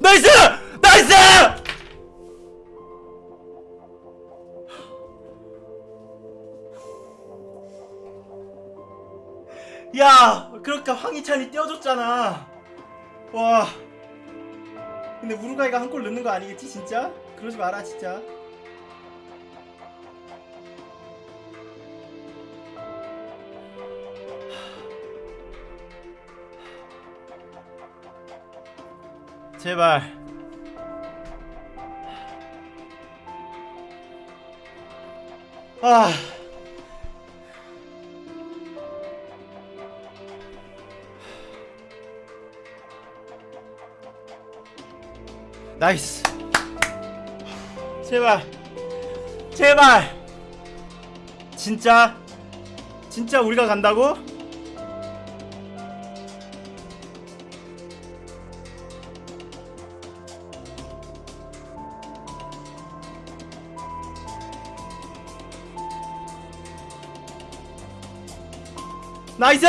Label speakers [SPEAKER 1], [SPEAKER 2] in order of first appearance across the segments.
[SPEAKER 1] Nice! Nice! 야, 그러니까 황희찬이 떼어줬잖아. 와. 근데 우루과이가 한 골 넣는 거 아니겠지, 진짜? 그러지 마라, 진짜. 제발. 아. 나이스. 제발. 제발. 진짜? 진짜 우리가 간다고? 나이스!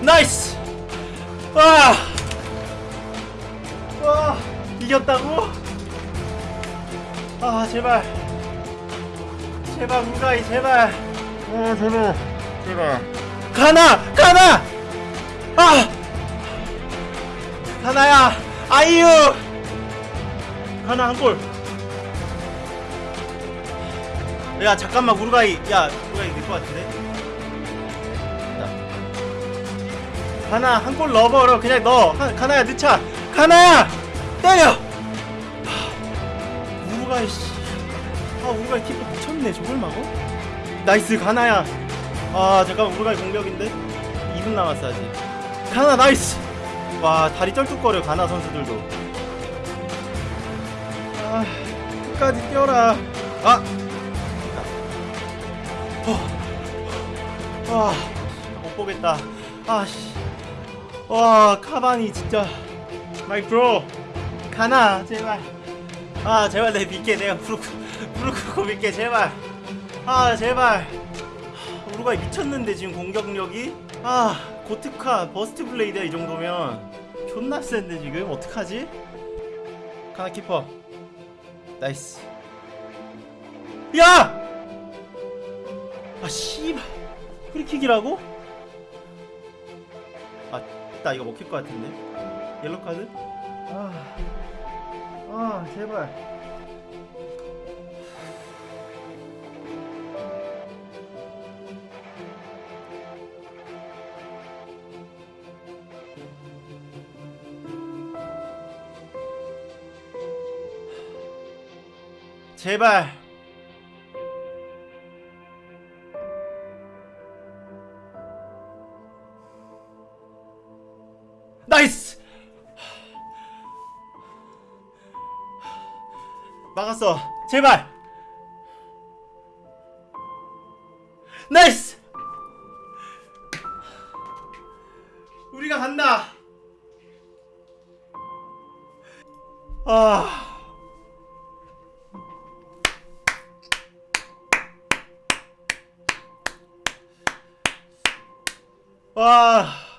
[SPEAKER 1] 나이스! 와! 와! 이겼다고? 아, 제발. 제발, 문가이, 제발. 어, 제발. 제발. 가나! 가나! 아! 가나야! 아이유! 가나 한 골. 야, 잠깐만, 우루가이. 야, 우루가이 될것 같은데? 가나 한 골 넣어버려 그냥 넣어 한, 가나야 늦차 가나야 때려 하, 우루가이 씨아 우루가이 키퍼 미쳤네 저걸 막어? Nice 가나야 아 잠깐만 우루과이 공격인데 2분 남았어 아직 가나 nice 와 다리 쩔뚝거려 가나 선수들도 아 끝까지 뛰어라 아 어. 와, 못 보겠다. 아, 씨. 와, 카바니 진짜. My bro. 가나, 제발. 아, 제발 내 믿게. 내가 부르크, 부르크고 믿게, 제발. 아, 제발. 하, 우루과이 미쳤는데, 지금 공격력이? 아, 고트카, 버스트 블레이드야, 이 정도면. 존나 센데, 지금. 어떡하지? 가나 키퍼. 나이스. 야! 아 씨발 프리킥이라고? 아, 나 이거 먹힐 것 같은데. 옐로 카드? 아, 아 제발. 제발. 나이스! 막았어. 제발! 나이스! 우리가 간다! 아. 와.